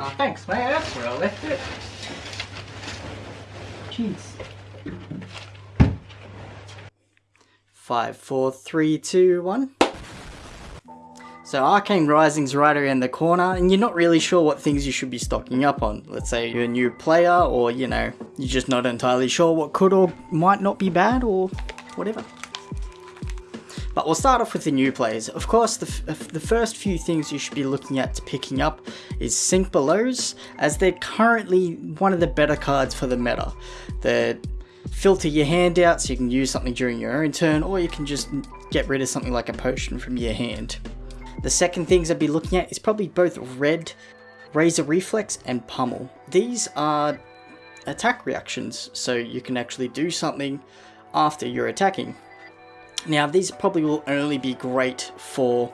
Oh, thanks, mate. That's where I left it. Cheers. Five, four, three, two, one. So Arcane Rising's right around the corner, and you're not really sure what things you should be stocking up on. Let's say you're a new player, or you know, you're just not entirely sure what could or might not be bad, or whatever. But we'll start off with the new players. Of course, the, the first few things you should be looking at picking up is Sink Belows, as they're currently one of the better cards for the meta. They filter your hand out so you can use something during your own turn, or you can just get rid of something like a potion from your hand. The second things I'd be looking at is probably both Red, Razor Reflex, and Pummel. These are attack reactions, so you can actually do something after you're attacking. Now, these probably will only be great for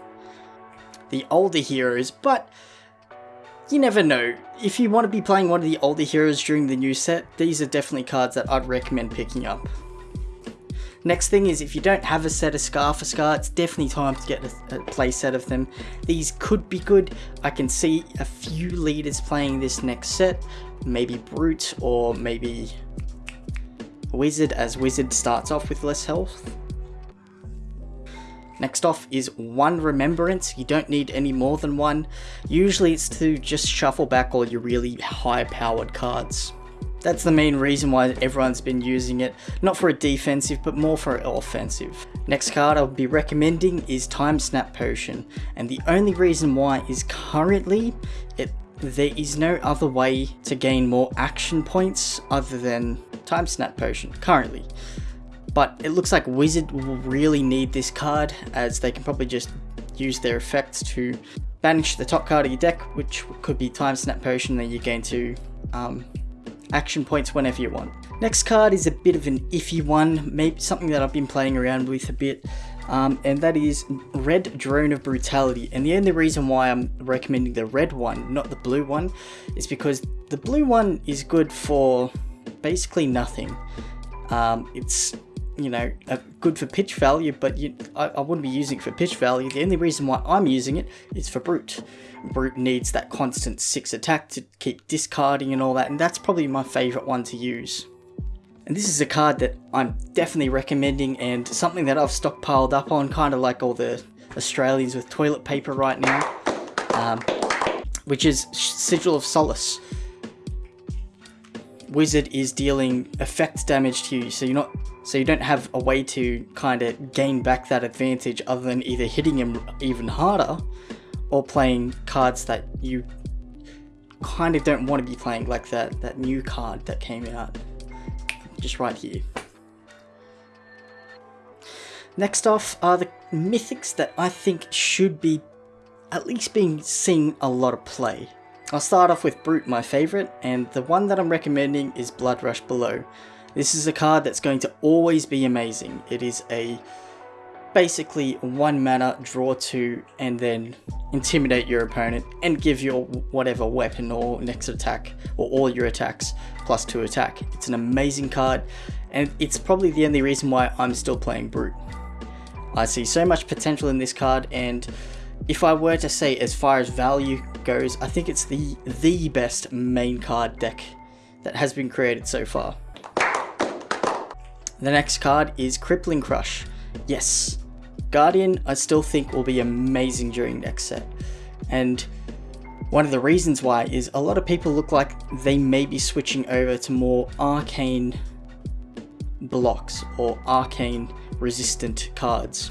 the older heroes, but you never know. If you want to be playing one of the older heroes during the new set, these are definitely cards that I'd recommend picking up. Next thing is if you don't have a set of Scar for Scar, it's definitely time to get a, a play set of them. These could be good. I can see a few leaders playing this next set. Maybe Brute or maybe Wizard as Wizard starts off with less health. Next off is one Remembrance, you don't need any more than one. Usually it's to just shuffle back all your really high powered cards. That's the main reason why everyone's been using it, not for a defensive, but more for offensive. Next card I'll be recommending is Time Snap Potion, and the only reason why is currently it there is no other way to gain more action points other than Time Snap Potion, currently. But it looks like Wizard will really need this card, as they can probably just use their effects to banish the top card of your deck, which could be Time Snap Potion, then you gain two um, action points whenever you want. Next card is a bit of an iffy one, maybe something that I've been playing around with a bit, um, and that is Red Drone of Brutality. And the only reason why I'm recommending the red one, not the blue one, is because the blue one is good for basically nothing. Um, it's you know, uh, good for pitch value, but you, I, I, wouldn't be using it for pitch value. The only reason why I'm using it is for Brute. Brute needs that constant 6 attack to keep discarding and all that, and that's probably my favourite one to use. And this is a card that I'm definitely recommending and something that I've stockpiled up on, kind of like all the Australians with toilet paper right now, um, which is Sigil of Solace. Wizard is dealing effect damage to you, so you're not so you don't have a way to kind of gain back that advantage other than either hitting him even harder or playing cards that you kind of don't want to be playing, like that, that new card that came out just right here. Next off are the mythics that I think should be at least being seen a lot of play. I'll start off with Brute, my favourite, and the one that I'm recommending is Bloodrush Bellow. This is a card that's going to always be amazing. It is a basically one mana, draw two, and then intimidate your opponent and give your whatever weapon or next attack or all your attacks plus two attack. It's an amazing card and it's probably the only reason why I'm still playing Brute. I see so much potential in this card and if I were to say as far as value goes, I think it's the, the best main card deck that has been created so far. The next card is Crippling Crush. Yes, Guardian I still think will be amazing during next set. And one of the reasons why is a lot of people look like they may be switching over to more arcane blocks or arcane resistant cards.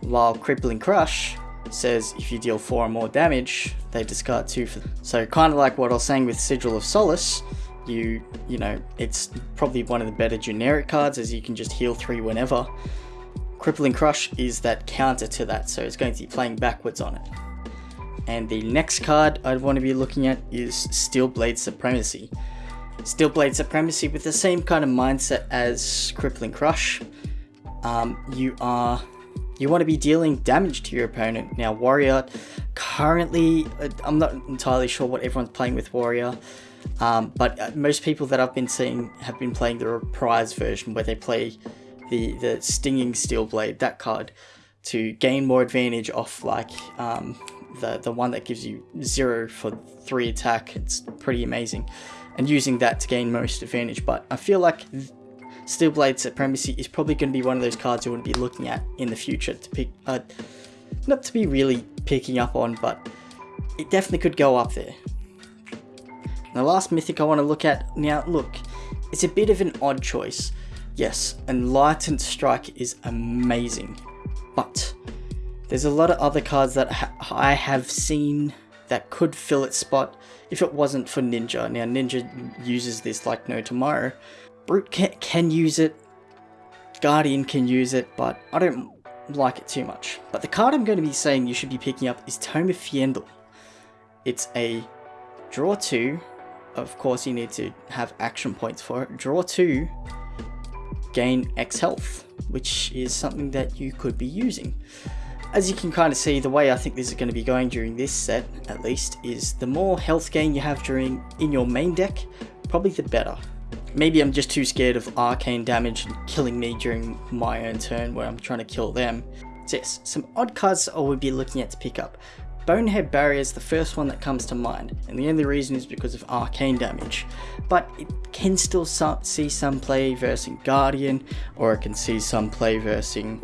While Crippling Crush says if you deal 4 or more damage, they discard 2 for So kind of like what I was saying with Sigil of Solace, you, you know, it's probably one of the better generic cards as you can just heal 3 whenever. Crippling Crush is that counter to that, so it's going to be playing backwards on it. And the next card I'd want to be looking at is Steelblade Supremacy. Steelblade Supremacy with the same kind of mindset as Crippling Crush. Um, you are you want to be dealing damage to your opponent. Now Warrior, currently, uh, I'm not entirely sure what everyone's playing with Warrior. Um, but uh, most people that I've been seeing have been playing the reprise version where they play the, the Stinging Steel Blade, that card, to gain more advantage off like um, the, the one that gives you 0 for 3 attack. It's pretty amazing. And using that to gain most advantage. But I feel like Steel Blade Supremacy is probably going to be one of those cards you want to be looking at in the future to pick, uh, not to be really picking up on, but it definitely could go up there. The last mythic I want to look at now, look, it's a bit of an odd choice. Yes, Enlightened Strike is amazing, but there's a lot of other cards that ha I have seen that could fill its spot if it wasn't for Ninja. Now, Ninja uses this like no tomorrow. Brute can, can use it, Guardian can use it, but I don't like it too much. But the card I'm going to be saying you should be picking up is Tome of Fyendal. It's a draw 2, of course you need to have action points for it. Draw 2, gain X health, which is something that you could be using. As you can kind of see, the way I think this is going to be going during this set, at least, is the more health gain you have during in your main deck, probably the better. Maybe I'm just too scared of arcane damage killing me during my own turn where I'm trying to kill them. So yes, some odd cards I would be looking at to pick up. Bonehead Barrier is the first one that comes to mind, and the only reason is because of arcane damage. But it can still see some play versus Guardian, or it can see some play versus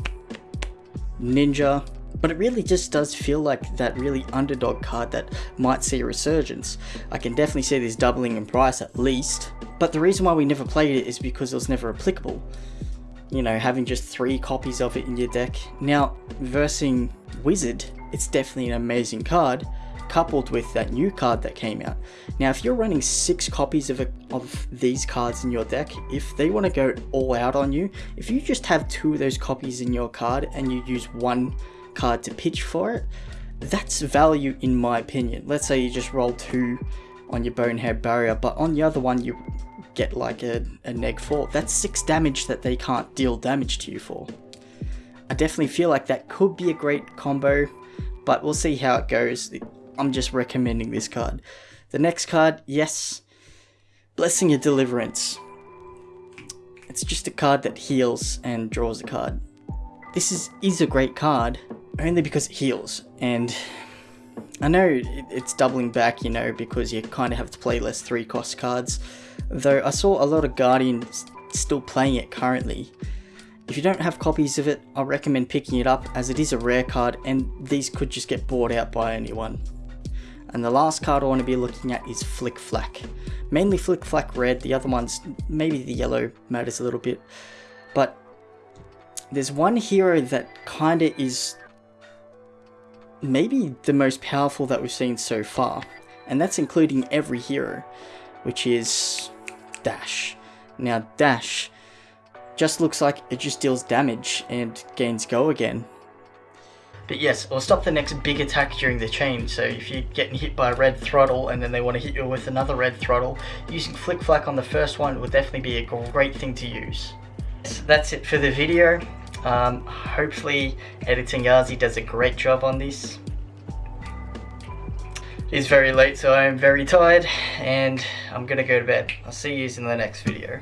Ninja, but it really just does feel like that really underdog card that might see a resurgence. I can definitely see this doubling in price at least, but the reason why we never played it is because it was never applicable. You know, having just three copies of it in your deck. Now, versing Wizard it's definitely an amazing card, coupled with that new card that came out. Now, if you're running six copies of, a, of these cards in your deck, if they want to go all out on you, if you just have two of those copies in your card and you use one card to pitch for it, that's value in my opinion. Let's say you just roll two on your Bonehead Barrier, but on the other one you get like a, a neg 4. That's 6 damage that they can't deal damage to you for. I definitely feel like that could be a great combo but we'll see how it goes. I'm just recommending this card. The next card, yes, Blessing of Deliverance. It's just a card that heals and draws a card. This is, is a great card, only because it heals, and I know it's doubling back, you know, because you kind of have to play less 3 cost cards, though I saw a lot of Guardians still playing it currently, if you don't have copies of it, I recommend picking it up as it is a rare card and these could just get bought out by anyone. And the last card I want to be looking at is Flic Flak. Mainly Flic Flak red, the other ones, maybe the yellow matters a little bit. But there's one hero that kinda is maybe the most powerful that we've seen so far. And that's including every hero, which is Dash. Now Dash just looks like it just deals damage and gains go again. But yes, it'll stop the next big attack during the chain, so if you're getting hit by a red throttle and then they want to hit you with another red throttle, using Flic Flak on the first one will definitely be a great thing to use. So that's it for the video. Um, hopefully Editing Yazi does a great job on this. It's very late so I am very tired and I'm gonna go to bed. I'll see you in the next video.